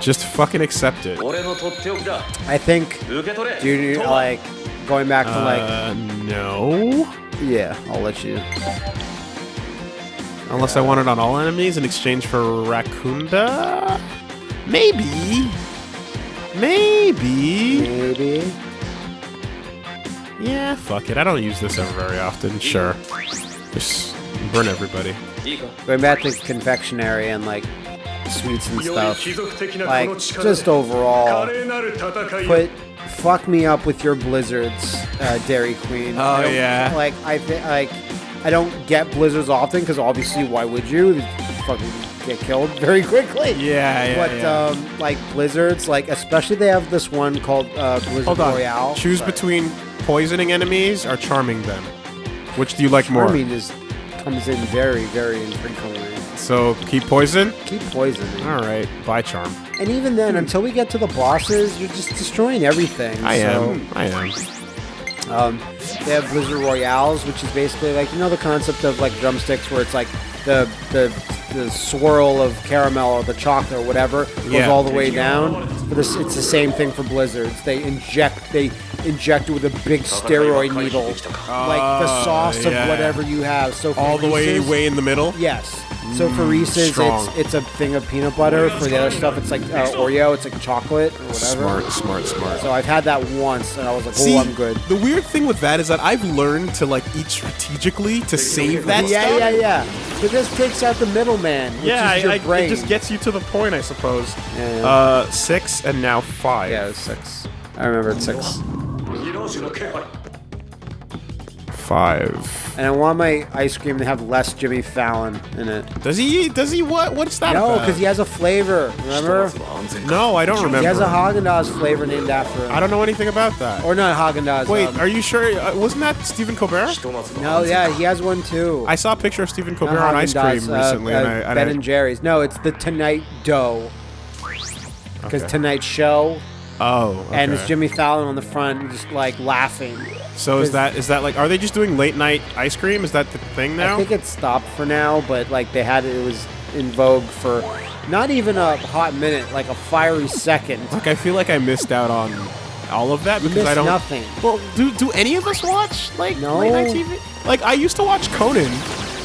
Just fucking accept it. I think, dude, like, going back to, like... Uh, no? Yeah, I'll let you. Unless I want it on all enemies in exchange for Raccoonda? Maybe. Maybe. Maybe. Yeah, fuck it. I don't use this ever very often. Sure. Just burn everybody. Going back to confectionery and like suites and stuff. Like, just overall, put fuck me up with your blizzards, uh, Dairy Queen. Oh yeah. Like I think like I don't get blizzards often because obviously why would you? Fucking get killed very quickly. Yeah, yeah. But yeah. Um, like blizzards, like especially they have this one called uh, Blizzard Hold on. Royale. Choose but... between poisoning enemies or charming them. Which do you like charming more? Charming comes in very very infrequently. So keep poison? Keep poisoning. Alright, bye charm. And even then, until we get to the bosses, you're just destroying everything. I so, am. I am. Um, they have Blizzard Royales, which is basically like you know the concept of like drumsticks, where it's like the the the swirl of caramel or the chocolate or whatever goes Yeah. all the way down. But this, it's the same thing for blizzards. They inject they inject it with a big steroid needle, like the sauce yeah. of whatever you have. So All the way way in the middle? Yes. So for Reese's, strong. it's it's a thing of peanut butter. For the other stuff, it's like uh, Oreo. It's like chocolate or whatever. Smart, smart, smart. So I've had that once, and I was like, See, "Oh, I'm good." the weird thing with that is that I've learned to like eat strategically to save that yeah, stuff. yeah, yeah. But this takes out the middleman, Yeah, is your I, I, brain. it just gets you to the point, I suppose. Yeah, yeah. Uh, six and now five. yeah, it was six. I remember it's six five. And I want my ice cream to have less Jimmy Fallon in it. Does he? Does he? What? What's that? No, because he has a flavor. Remember? No, I don't remember. He has a Haagen Dazs flavor named after him. I don't know anything about that. Or not Haagen Dazs. Wait, um, are you sure? Uh, wasn't that Stephen Colbert? No, yeah, he has one too. I saw a picture of Stephen Colbert on ice cream uh, recently. Uh, and uh, I, and ben I, and Jerry's. No, it's the Tonight Dough. Because okay. Tonight Show oh, and it's. Jimmy Fallon on the front, just like laughing. So is that is that like? Are they just doing late night ice cream? Is that the thing now? I think it stopped for now, but like they had it was in vogue for not even a hot minute, like a fiery second. Like I feel like I missed out on all of that because I don't. nothing. Well, do do any of us watch like No. late night TV? Like I used to watch Conan,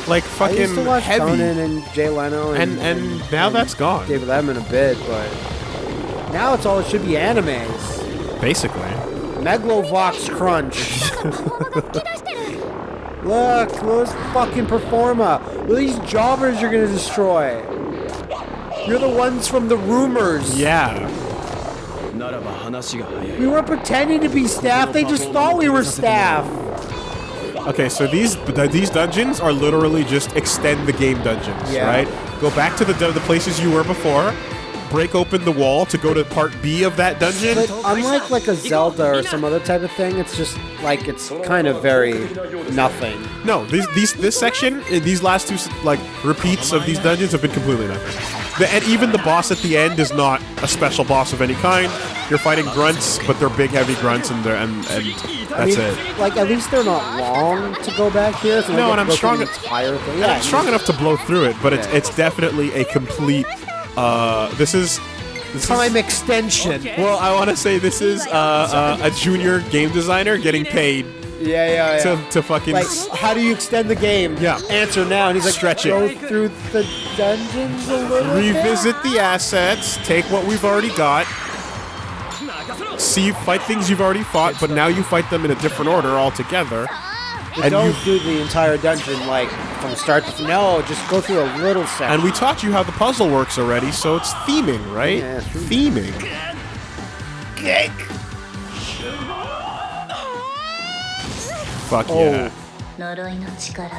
like I fucking used to watch heavy, Conan and Jay Leno and and and now that's gone. David Letterman a bit, but now it's all it should be animes. Basically. Megalovox Crunch. Look, those fucking performa. Look these jobbers you're gonna destroy. You're the ones from the rumors. Yeah. We were pretending to be staff. They just thought we were staff. Okay, so these these dungeons are literally just extend the game dungeons, yeah. right? Go back to the the places you were before, break open the wall to go to part B of that dungeon. But unlike like a Zelda or some other type of thing, it's just like it's kind of very nothing. No, these these this section, uh, these last two like repeats of these dungeons have been completely nothing. The, and even the boss at the end is not a special boss of any kind. You're fighting grunts, but they're big, heavy grunts, and they're and, and I that's mean, it. like at least they're not long to go back here. So No, and I'm strong- The entire thing. Yeah, Yeah, it's strong enough to blow through it, but it's it's definitely a complete. Uh, this is. This Time is, extension. well, I want to say this is uh, uh, a junior game designer getting paid Yeah, yeah, yeah. to, to fucking. like, how do you extend the game? Yeah. Answer now. And he's like, Stretch it. go through the dungeons a little bit? revisit the assets, take what we've already got, see fight things you've already fought, but now you fight them in a different order altogether. But and don't you- do the entire dungeon like from start to no. Just go through a little section. And we taught you how the puzzle works already, so it's theming, right? Yeah, true. theming. Fuck Oh. yeah. 呪いの力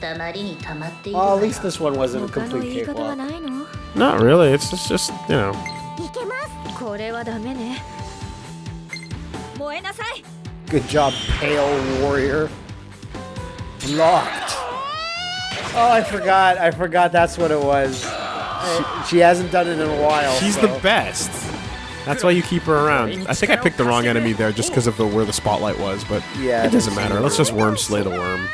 たまりにたまっている Well, わ at least this one wasn't a 他の言い complete 方は cakewalk. ないの Not really. It's just, just you know. いけま これはダメね燃えなさい Good job, Pale Warrior. blocked. Oh, I forgot. I forgot that's what it was. She hasn't done it in a while. She's so. the best. That's why you keep her around. I think I picked the wrong enemy there just because of the where the spotlight was, but yeah, it doesn't matter. Let's just worm slay the worm.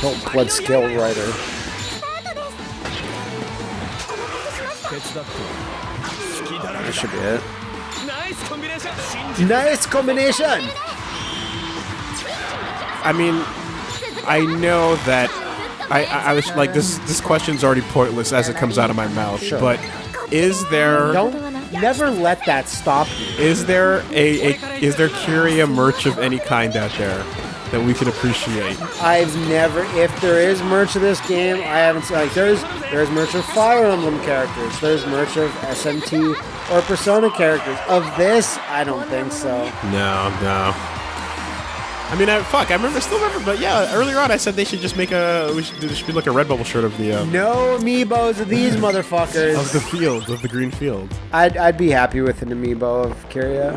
Don't blood scale rider. That should be it. Nice combination. Nice combination. I mean, I know that I, I, I was like this. This question's already pointless as it comes out of my mouth. Sure. But is there Don't never let that stop you. is there a, a is there Kiria merch of any kind out there that we can appreciate? I've never, if there is merch of this game, I haven't seen. Like, there's there's merch of Fire Emblem characters. There's merch of SMT or Persona characters. Of this, I don't think so. No, no. I mean, I, fuck. I remember, still remember, but yeah, earlier on I said they should just make a. We should, there should be like a Redbubble shirt of the uh, No amiibos of these motherfuckers. of the field of the green field. I'd, I'd be happy with an amiibo of Kiria.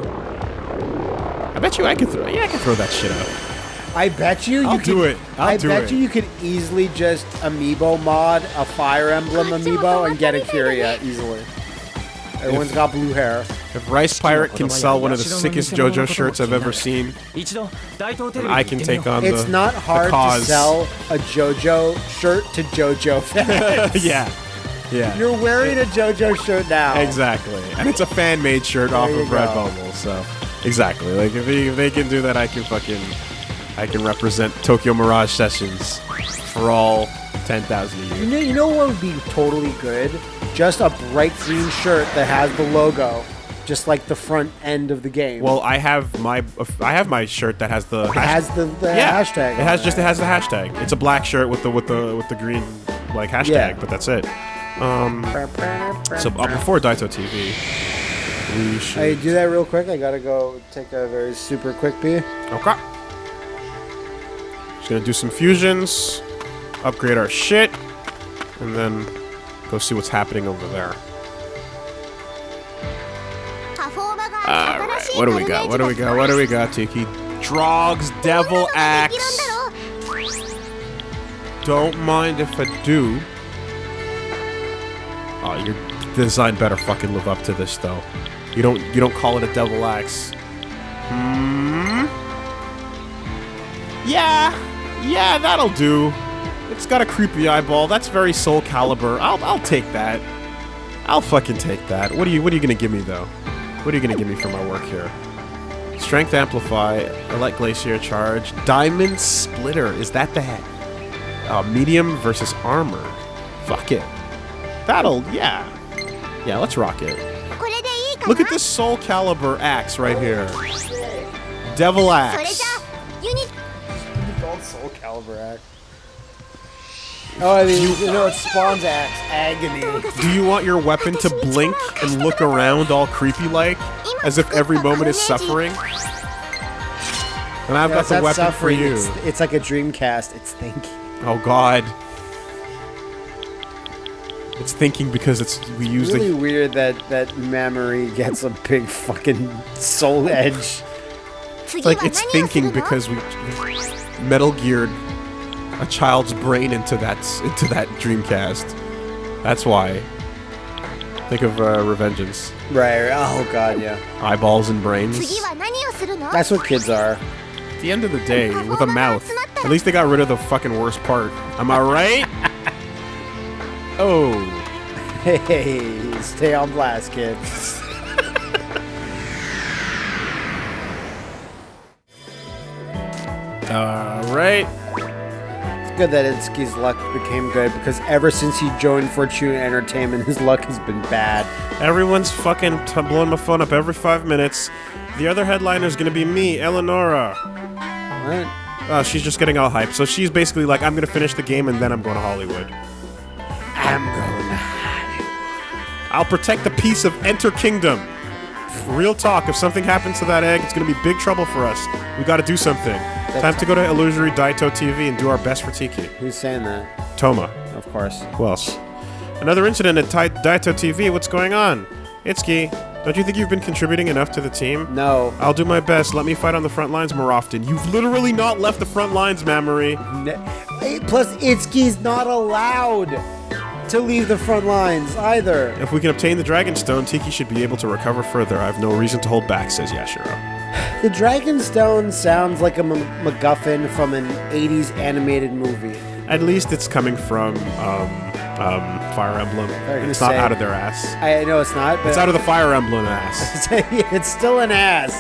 I bet you I could throw. Yeah, I could throw that shit up. I bet you. you I'll you do it. I'll I do bet it. you you could easily just amiibo mod a Fire Emblem amiibo and get a Kiria easily. Everyone's if, got blue hair. If Rice Pirate can sell one of the sickest JoJo shirts I've ever seen, I can take on It's the, not hard to sell a JoJo shirt to JoJo fans. yeah. Yeah. You're wearing a JoJo shirt now. Exactly. And it's a fan made shirt there off of Redbubble, so exactly. Like if they, if they can do that I can fucking I can represent Tokyo Mirage Sessions for all ten thousand a year. You know, you know what would be totally good? Just a bright green shirt that has the logo, just like the front end of the game. Well, I have my I have my shirt that has the it has the, the yeah hashtag. It has just it has the hashtag. It's a black shirt with the with the with the green like hashtag, Yeah. but that's it. Um, so uh, before Daito TV, we should. Hey, do that real quick. I gotta go take a very super quick pee. Okay. Just gonna do some fusions, upgrade our shit, and then Go see what's happening over there. Alright, what do we got? What do we got? What do we got, Tiki? Draug's, Devil Axe. Don't mind if I do. Oh, your design better fucking live up to this, though. You don't you don't call it a Devil Axe. Hmm. Yeah. Yeah, that'll do. It's got a creepy eyeball. That's very Soul Calibur. I'll, I'll take that. I'll fucking take that. What are you What are you gonna give me though? What are you gonna give me for my work here? Strength Amplify, Elect Glacier Charge, Diamond Splitter. Is that the uh, medium versus armor? Fuck it. That'll yeah, yeah. Let's rock it. Look at this Soul Calibur axe right here. Devil axe. Soul Calibur axe. Oh, you, you know, it spawns axe. Agony. Do you want your weapon to blink and look around all creepy-like, as if every moment is suffering? And I've got the weapon for you. It's, it's, like a Dreamcast. It's thinking. Oh, God. It's thinking because it's we use. Really the, weird that that memory gets a big fucking soul edge. Like it's thinking because we Metal Geared a child's brain into that into that Dreamcast. That's why. Think of uh, Revengeance. Right, right. Oh god, yeah. Eyeballs and brains. That's what kids are. At the end of the day, with a mouth. At least they got rid of the fucking worst part. Am I right? oh. Hey, stay on blast, kids. All right that Itsuki's luck became good because ever since he joined Fortuna Entertainment, his luck has been bad. Everyone's fucking blowing my phone up every five minutes. The other headliner is gonna be me, Eleonora. What? Uh, she's just getting all hyped. So she's basically like, I'm gonna finish the game and then I'm going to Hollywood. I'm going. to Hollywood. I'll protect the peace of Enter Kingdom. Real talk, if something happens to that egg, it's gonna be big trouble for us. We gotta do something. Time to go to Illusory Daito TV and do our best for Tiki. Who's saying that? Toma. Of course. Who else? Another incident at Tai- Daito TV. What's going on? Itsuki, don't you think you've been contributing enough to the team? No. I'll do my best. Let me fight on the front lines more often. You've literally not left the front lines, Mamori. Ne- Eh, Plus, Itsuki's not allowed to leave the front lines either. If we can obtain the Dragon Stone, Tiki should be able to recover further. I have no reason to hold back, says Yashiro. The Dragonstone sounds like a M- MacGuffin from an 80s animated movie. At least it's coming from um, um, Fire Emblem. It's not say- out of their ass. I know it's not, but It's out of the Fire Emblem ass. it's still an ass.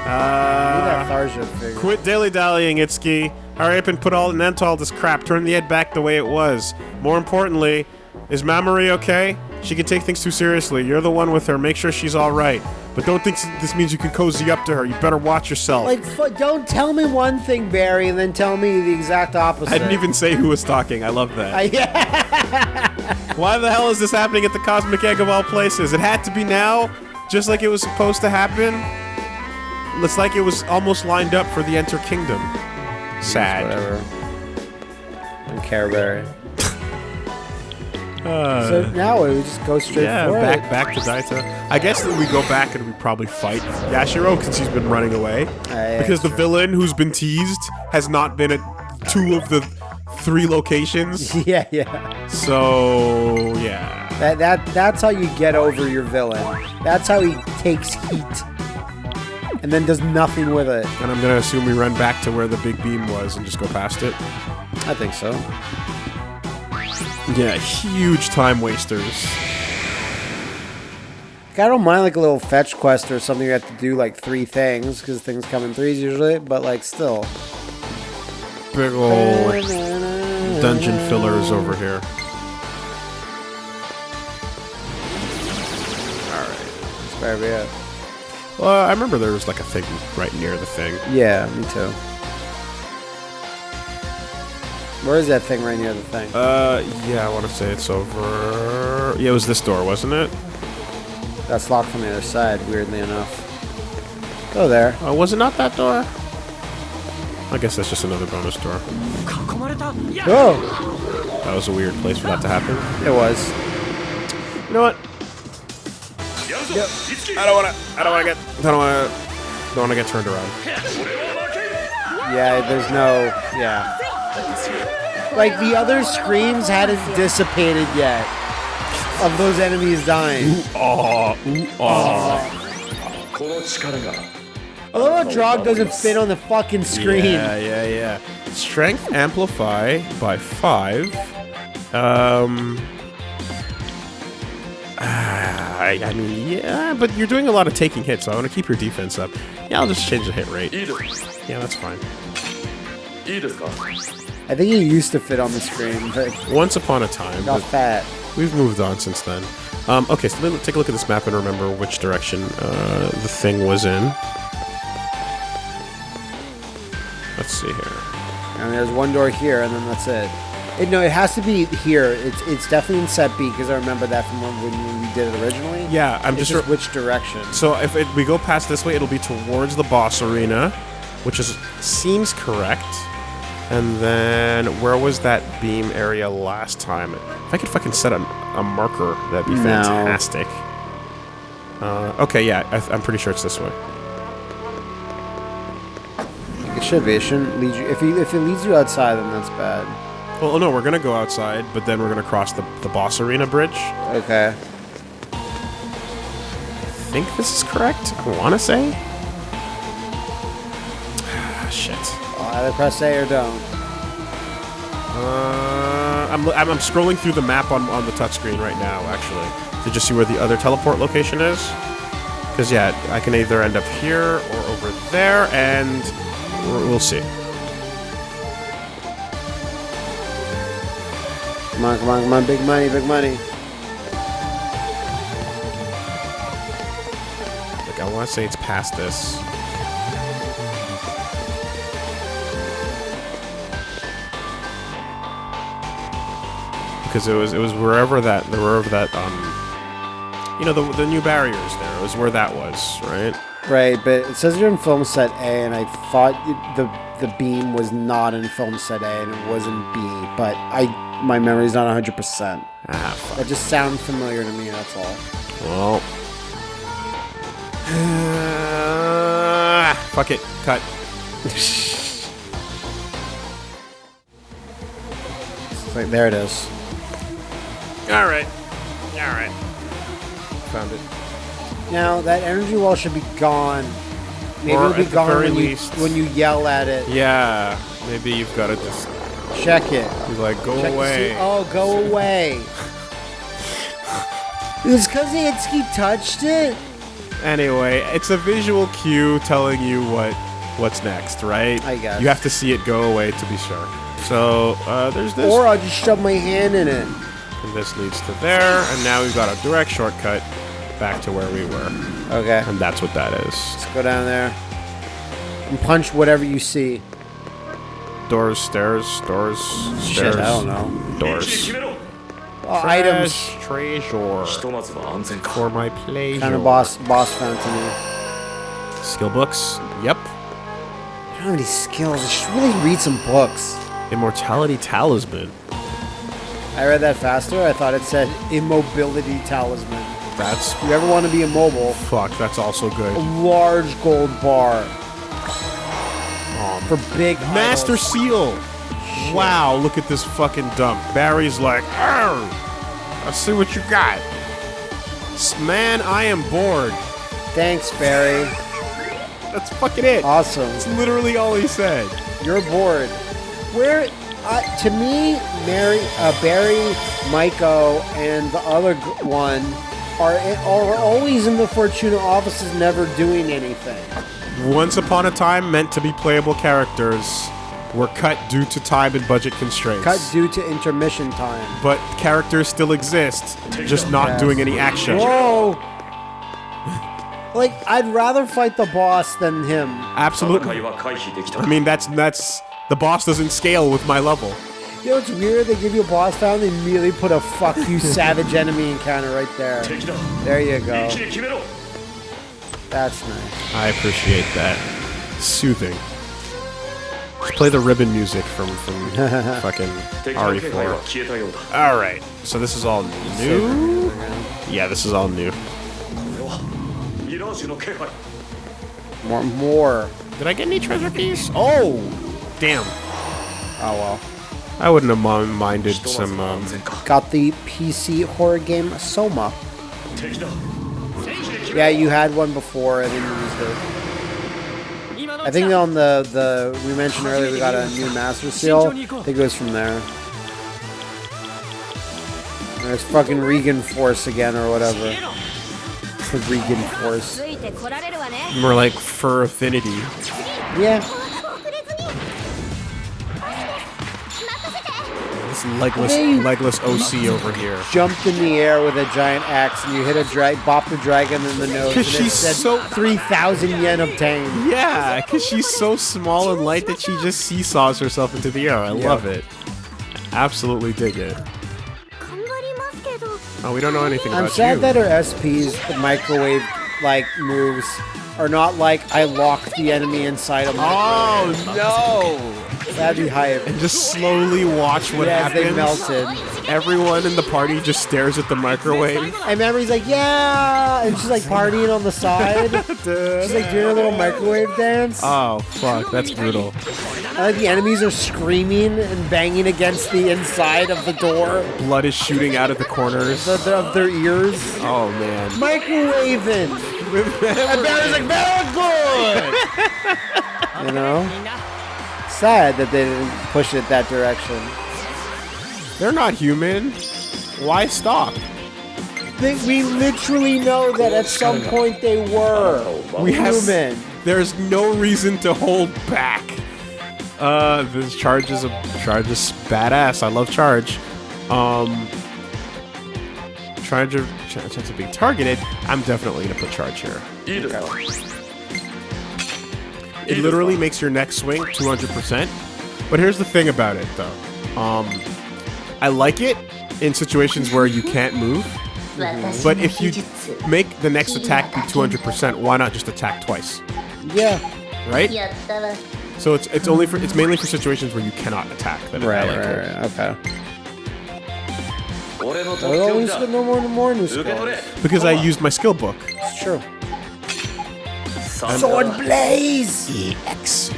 Look at that Uh, quit dilly dallying, Itsuki. Hurry up and put all an end to all this crap. Turn the head back the way it was. More importantly, is Mamori okay? She can take things too seriously. You're the one with her. Make sure she's all right. But don't think this means you can cozy up to her. You better watch yourself. Like, fu- don't tell me one thing, Barry, and then tell me the exact opposite. I didn't even say who was talking. I love that. I, yeah. Why the hell is this happening at the Cosmic Egg of all places? It had to be now, just like it was supposed to happen. It's like it was almost lined up for the Enter Kingdom. Sad. Whatever. I don't care, Barry. Uh, So now we just go straight yeah, back it. back to Daito. I guess that we go back and we probably fight Yashiro because he's been running away. yeah, because the true. villain who's been teased has not been at two of the three locations. Yeah, yeah. so yeah. That that that's how you get over your villain. That's how he takes heat, and then does nothing with it. And I'm gonna assume we run back to where the big beam was and just go past it. I think so. Yeah, huge time wasters. I don't mind like a little fetch quest or something you have to do like three things because things come in threes usually, but like still. Big ol' dungeon fillers over here. Barry, yeah. Well, I remember there was like a thing right near the thing. Yeah, me too. Where is that thing right near the thing? Uh, yeah, I want to say it's over... Yeah, it was this door, wasn't it? That's locked from the other side, weirdly enough. Go there. Oh, was it not that door? I guess that's just another bonus door. Go! That was a weird place for that to happen. It was. You know what? Yep. I don't wanna. I don't wanna get. I don't wanna. Don't wanna get turned around. Yeah, there's no. Yeah. Like the other screams hadn't dissipated yet of those enemies dying. Ooh, ah, ooh, ah. Oh, I love Draug doesn't fit on the fucking screen. Yeah, yeah, yeah. Strength amplify by five. Um. I, I mean, yeah, but you're doing a lot of taking hits, so I want to keep your defense up. Yeah, I'll just change the hit rate. Yeah, that's fine. I think he used to fit on the screen, but Once upon a time. got fat. We've moved on since then. Um, okay, so let's take a look at this map and remember which direction uh, the thing was in. Let's see here. And there's one door here, and then that's it. it no, it has to be here. It's it's definitely in set B because I remember that from when, we did it originally. Yeah, I'm It's just. just which direction. so if it, we go past this way, it'll be towards the boss arena, which is seems correct. And then where was that beam area last time? If I could fucking set a, a marker, that'd be No. fantastic. Uh, okay, yeah, I, I'm pretty sure it's this way. It should be. It shouldn't lead you. If you if it leads you outside, then that's bad. Well, no, we're gonna go outside, but then we're gonna cross the, the boss arena bridge. Okay. I think this is correct. I want to say. Shit. Either press A or don't. Uh, I'm, I'm I'm scrolling through the map on on the touchscreen right now, actually, to just see where the other teleport location is. Because yeah, I can either end up here or over there, and we'll see. Come on, come on, come on! Big money, big money. Like I want to say it's past this. Because it was it was wherever that wherever that um you know the the new barriers there it was where that was right Right, but it says you're in film set A, and I thought it- the the beam was not in film set A, and it was in B. But I my memory's not 100. percent Ah, fuck. That just sounds familiar to me. That's all. Well. fuck it. Cut. Like, there it is. All right. All right. Found it. Now that energy wall should be gone. Maybe Or it'll be at the gone very when you, least- when you yell at it. Yeah. Maybe you've got to just Check it. be like, go Check away. Oh, go away. it was because Itsuki touched it. Anyway, it's a visual cue telling you what what's next, right? I guess. You have to see it go away to be sure. So uh, there's this, Or I'll just shove my hand in it. And this leads to there, and now we've got a direct shortcut back to where we were. Okay. And that's what that is. Let's go down there and punch whatever you see. Doors, stairs, doors, stairs. Shit, I don't know. Doors. Oh, items. Treasure. For my pleasure. Kind of boss, boss found to me. Skill books? Yep. I don't have any skills. I should really read some books. Immortality Talisman. I read that faster. I thought it said immobility talisman. That's If you ever want to be immobile, fuck. That's also a good. large gold bar Um, for big Master idols. Seal. Wow, look at this fucking dump. Barry's like, "Arr, I see what you got. Man, I am bored. Thanks, Barry. That's fucking it. Awesome. That's literally all he said. You're bored. Where, to me, Mary, uh, Barry, Maiko, and the other one are are always in the Fortuna offices, never doing anything. Once upon a time, meant to be playable characters were cut due to time and budget constraints. Cut due to intermission time. But characters still exist, just not yes. doing any action. Whoa! like, I'd rather fight the boss than him. Absolutely. I mean, that's that's the boss doesn't scale with my level. You know what's weird? They give you a boss down, they immediately put a fuck you savage enemy encounter right there. There you go. That's nice. I appreciate that. Soothing. Just play the ribbon music from, from fucking RE4. Alright, so this is all new? Yeah, this is all new. More, more. Did I get any treasure keys? Oh! Damn. Oh well. I wouldn't have minded some. Um, got the PC horror game Soma. Yeah, you had one before and then you used it. I think on the the we mentioned earlier we got a new master seal. I think it goes from there. There's fucking Regan Force again or whatever. Regan Force. More like fur affinity. Yeah. this legless legless OC over here. Jumped in the air with a giant axe and you hit a dra- bopped the dragon in the nose. Because she's so three thousand yen obtained. Yeah, because she's so small and light that she just seesaws herself into the air. I yep. love it. Absolutely dig it. Oh, we don't know anything I'm about. I'm sad that her SP's microwave like moves are not like I lock the enemy inside of my Oh no! That'd be hype. And just slowly watch what yes, happens. they melted. Everyone in the party just stares at the microwave. And Memory's like, yeah, and she's like partying on the side. she's like doing a little microwave dance. Oh fuck, that's brutal. The enemies are screaming and banging against the inside of the door. Blood is shooting out of the corners the, the, of their ears. Oh man, microwaving. and Barry's like, very good. you know sad that they didn't push it that direction. They're not human. Why stop? Think we literally know that at some point they were we human. Have, there's no reason to hold back. Uh, this charge is a charge is badass. I love charge. Um, charge of chance of being targeted. I'm definitely gonna put charge here. Eat it it literally makes your next swing 200%. But here's the thing about it, though. Um, I like it in situations where you can't move. But if you make the next attack be 200%, why not just attack twice? Yeah. Right? So it's it's only for it's mainly for situations where you cannot attack. That right, like right, right, okay. No more, no more new skills. Because I used my skill book. It's true. Sword Blaze! EX.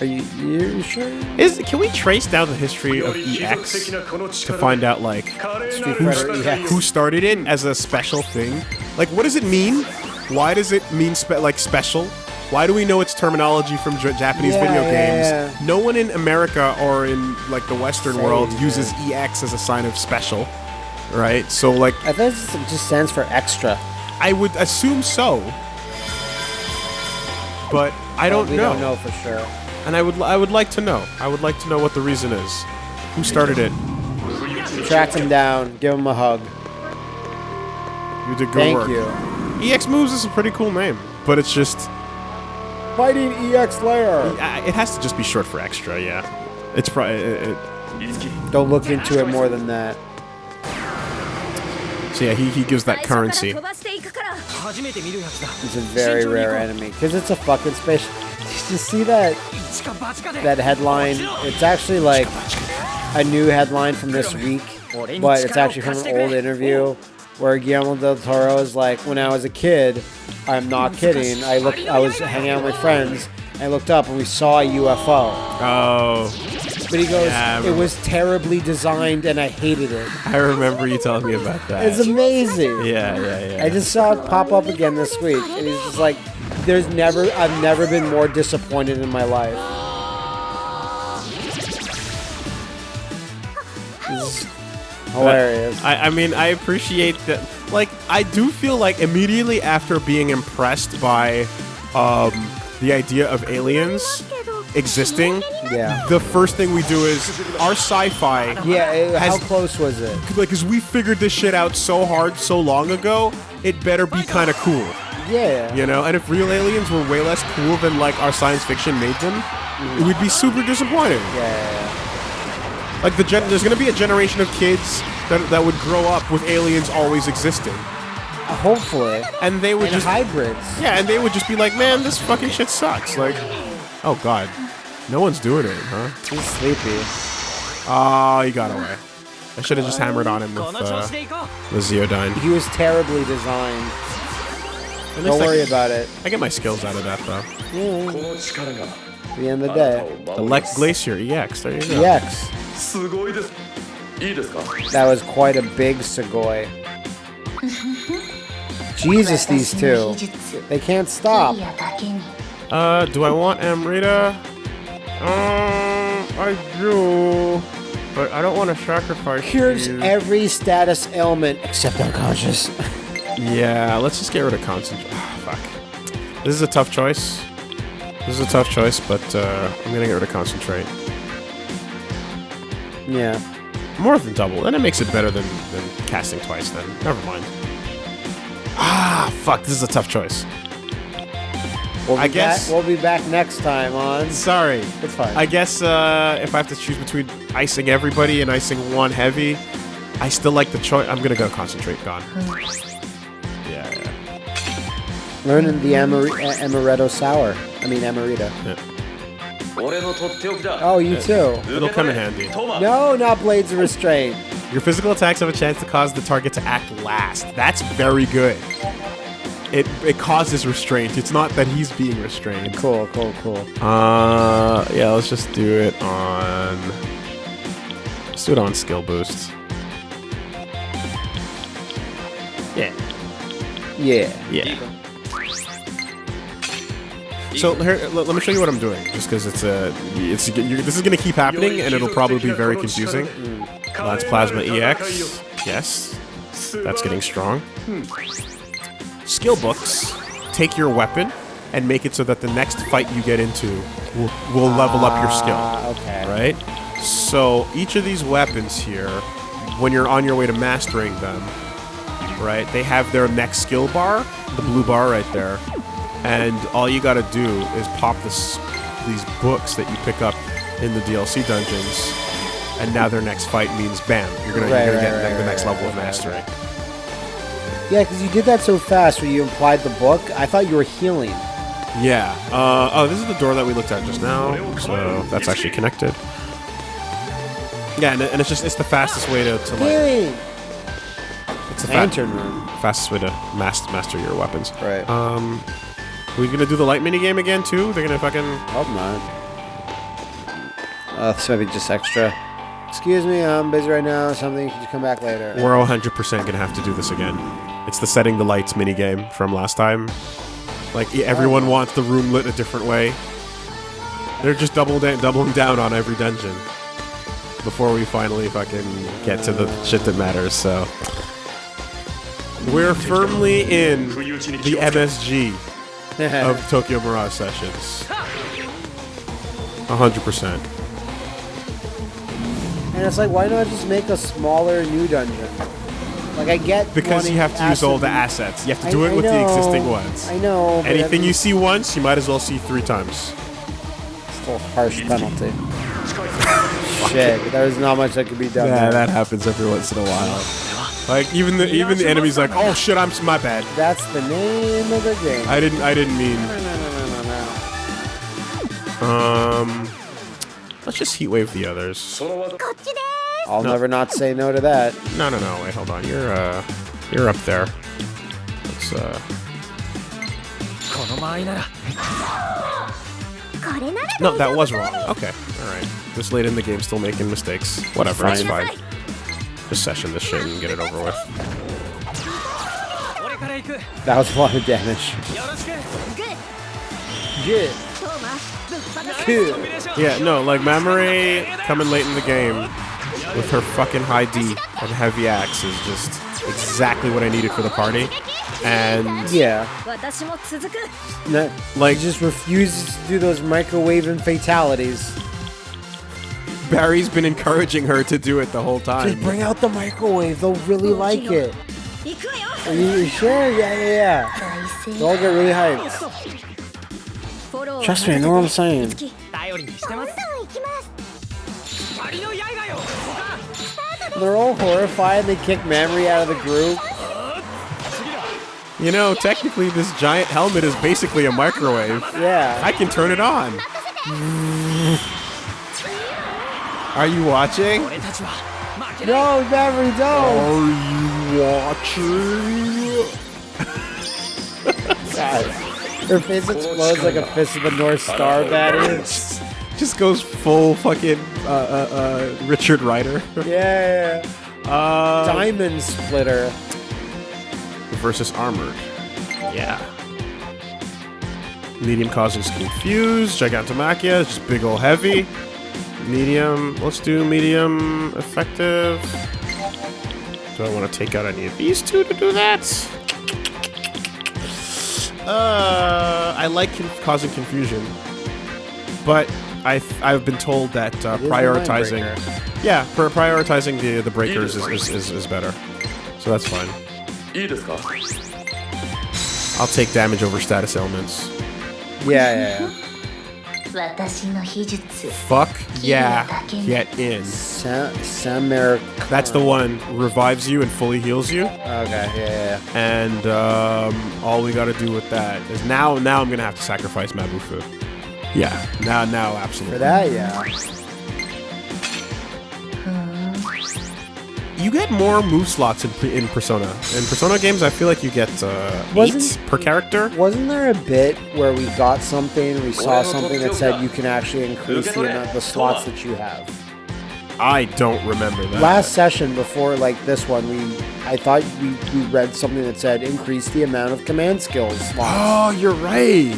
Are you, you sure? Is can we trace down the history of EX to find out like who, who started it as a special thing? Like, what does it mean? Why does it mean spe like special? Why do we know its terminology from Japanese yeah, video games? Yeah, yeah. No one in America or in like the Western Same, world uses EX as a sign of special, right? So like, I think it just stands for extra. I would assume so. But I don't well, we know. don't know for sure. And I would I would like to know. I would like to know what the reason is. Who started it? Track him down. Give him a hug. You did good Thank work. Thank you. EX Moves is a pretty cool name, but it's just... Fighting EX Layer! It has to just be short for extra, yeah. It's probably... It, it. Don't look into it more than that. So yeah, he, he gives that currency. It's a very rare enemy because it's a fucking space. Did you see that? That headline? It's actually like a new headline from this week, but it's actually from an old interview where Guillermo del Toro is like, "When I was a kid, I'm not kidding. I looked, I was hanging out with my friends, and I looked up and we saw a UFO." Oh. But he goes, Yeah, I it remember. was terribly designed and I hated it. I remember you telling me about that. It's amazing. yeah, yeah, yeah. I just saw it pop up again this week, and he's just like, "There's never, I've never been more disappointed in my life." This is hilarious. I, I mean, I appreciate that. Like, I do feel like immediately after being impressed by um, the idea of aliens existing, Yeah. the first thing we do is our sci-fi. Yeah, it- how Has- close was it? Like, cause we figured this shit out so hard so long ago, it better be kind of cool, Yeah. you know. And if real aliens were way less cool than like our science fiction made them, it would be super disappointing. Yeah. Like the gen- there's gonna be a generation of kids that, that would grow up with aliens always existing, Hopefully. and they would And just hybrids. yeah, and they would just be like, man, this fucking shit sucks. Like, oh god, no one's doing it, huh? He's sleepy. Oh, he got away. I should have just hammered on him with uh, the Ziodyne. He was terribly designed. Don't worry about it. I get my skills out of that, though. Yeah. The end of the day. The Lex Glacier EX. There you go. EX. That was quite a big Segoy. Jesus, these two. They can't stop. Uh, do I want Amrita? Um, I do, but I don't want to sacrifice. Here's you. every status ailment except unconscious. Yeah, let's just get rid of concentrate. fuck. This is a tough choice. This is a tough choice, but uh, I'm gonna get rid of concentrate. yeah. More than double, then it makes it better than, than casting twice. Then never mind. Ah, fuck. This is a tough choice. We'll I guess back, we'll be back next time on. Sorry, it's fine. I guess uh, if I have to choose between icing everybody and icing one heavy, I still like the choice. I'm gonna go concentrate. Gone. yeah. yeah. Learning the amar amaretto sour. I mean amaretto. Yeah. Oh, you yeah. too. It'll come in handy. No, not Blades of Restraint. Your physical attacks have a chance to cause the target to act last. That's very good. It it causes restraint. It's not that he's being restrained. Cool, cool, cool. Uh, yeah. Let's just do it on. Let's do it on skill boosts. Yeah. Yeah. Yeah. So here, let, let me show you what I'm doing, just because it's a, it's you're, this is gonna keep happening, and it'll probably be very confusing. That's plasma EX. Yes, that's getting strong. Skill books take your weapon and make it so that the next fight you get into will, will level up your skill Ah, okay. right? So each of these weapons here, when you're on your way to mastering them, right, they have their next skill bar, the blue bar right there, and all you got to do is pop this these books that you pick up in the DLC dungeons, and now their next fight means bam, you're gonna, Right, you're gonna right, get right, the, next level of mastery. Yeah, because you did that so fast when you implied the book. I thought you were healing. Yeah. Uh, oh, this is the door that we looked at just now, so that's actually connected. Yeah, and, and it's just it's the fastest way to, to like it's the fa- Lantern room. fastest way to mas- master your weapons. Right. Um, we gonna do the light mini game again too? They're gonna fucking Hope not. Uh, this might be just extra. Excuse me, I'm busy right now. Something, could you come back later? We're 100% gonna have to do this again. It's the setting the lights mini game from last time. Like everyone oh. wants the room lit a different way. They're just double da- doubling down on every dungeon before we finally fucking get to the shit that matters. So we're firmly in the MSG of Tokyo Mirage Sessions. 100%. and it's like, why don't I just make a smaller new dungeon? Like, I get Because you have to use all the assets. You have to I- do it I with the existing ones. I know. but Anything I you see once, you might as well see three times. Still a harsh penalty. Shit, there's not much that could be done. Yeah, there. that happens every once in a while. Like even the even the enemy's like, oh shit, I'm my bad. That's the name of the game. I didn't I didn't mean. no, no, no, no, no. Um, let's just heat wave the others. I'll no. never not say no to that. No, no, no. Wait, hold on. You're uh, you're up there. Let's uh. No, that was wrong. Okay, all right. This late in the game, still making mistakes. Whatever, it's fine. Fine. Just session this shit and get it over with. That was a lot of damage. Good. Good. Yeah, no, like memory coming late in the game with her fucking high D and heavy axe is just exactly what I needed for the party. And yeah, that, like just refuses to do those microwaving fatalities. Barry's been encouraging her to do it the whole time. Just bring out the microwave; they'll really like it. You, sure, yeah, yeah, yeah. They all get really hyped. Trust me, I know what I'm saying. they're all horrified. They kick Mamori out of the group. You know, technically, this giant helmet is basically a microwave. Yeah. I can turn it on. Are you watching? No, never don't. Are you watching? God. Her face explodes like a fist of the North Star battery. Just goes full fucking uh, uh, uh, Richard Ryder. Yeah. Uh, Diamond splitter. versus armored. Yeah. Medium causes confused. Gigantomachia is just big ol' heavy. Medium. Let's do medium effective. Do I want to take out any of these two to do that? Uh, I like causing confusion, but I I've been told that uh, prioritizing, yeah, for prioritizing the the breakers is, is, is, is better. So that's fine. I'll take damage over status elements. Yeah, yeah, yeah. Fuck yeah. Get in. That's the one. Revives you and fully heals you. Okay, yeah, yeah. yeah. And um, all we gotta do with that is now now I'm gonna have to sacrifice Mabufu. Yeah. Now, now, absolutely. For that, yeah. You get more move slots in, in Persona. In Persona games, I feel like you get uh, Wasn't- per character. Wasn't there a bit where we got something, we saw something that said you can actually increase the amount, the slots that you have? I don't remember that. Last session before like this one, we I thought we, we read something that said increase the amount of command skills slots. Oh, you're right.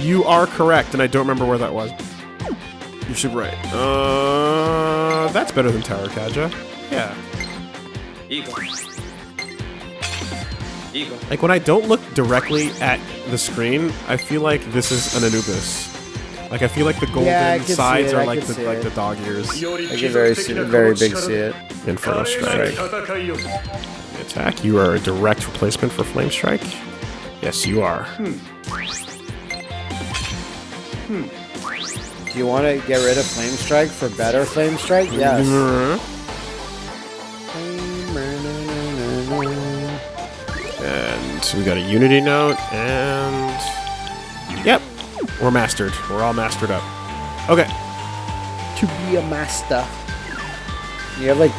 You are correct, and I don't remember where that was. You should right. Uh, that's better than Tarukaja. Yeah. Eagle. Eagle. Like, when I don't look directly at the screen, I feel like this is an Anubis. Like, I feel like the golden yeah, sides are like the, like the dog ears. I can very, very big see it. Infernal Strike. Attack. You are a direct replacement for Flame Strike. Yes, you are. Hmm. Do you want to get rid of Flame Strike for better Flame Strike? Yes. And we got a Unity note, and yep, we're mastered. We're all mastered up. Okay. To be a master. You have like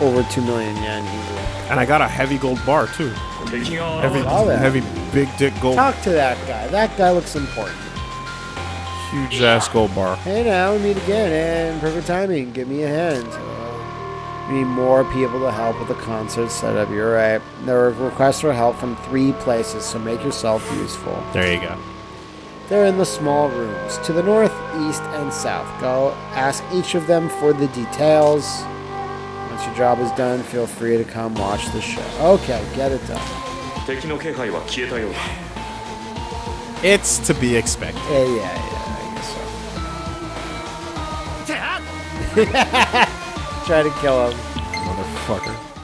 over two million yen easily. And I got a heavy gold bar too. Heavy, heavy, big dick gold, Talk to that guy. That guy looks important. Huge ass gold bar. Hey now, we meet again, and perfect timing. Give me a hand. We need more people to help with the concert setup. You're right. There are requests for help from three places, so make yourself useful. There you go. They're in the small rooms to the north, east, and south. Go ask each of them for the details. Once your job is done, feel free to come watch the show. Okay, get it done. It's to be expected. yeah, yeah. yeah. Try to kill him. Motherfucker.